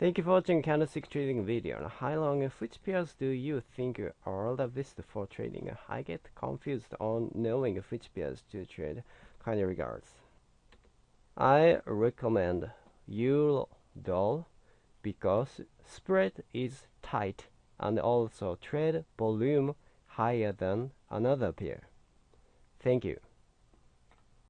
Thank you for watching candlestick trading video. How long which pairs do you think are the best for trading? I get confused on knowing which pairs to trade. Kind regards. I recommend Euro Doll because spread is tight and also trade volume higher than another pair. Thank you.